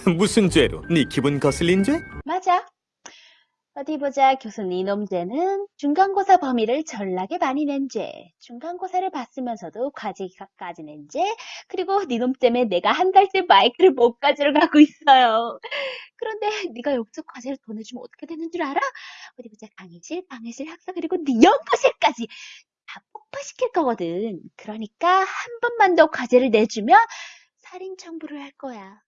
무슨 죄로? 네 기분 거슬린 죄? 맞아. 어디 보자. 교수님 이놈 죄는 중간고사 범위를 전락에 많이 낸 죄, 중간고사를 봤으면서도 과제까지 낸 죄, 그리고 네 니놈 때문에 내가 한 달째 마이크를 못 가지러 가고 있어요. 그런데 네가 욕적 과제를 보내주면 어떻게 되는 줄 알아? 어디 보자. 강의실, 방해실, 학사, 그리고 네 연구실까지 다 폭파시킬 거거든. 그러니까 한 번만 더 과제를 내주면 살인 청부를 할 거야.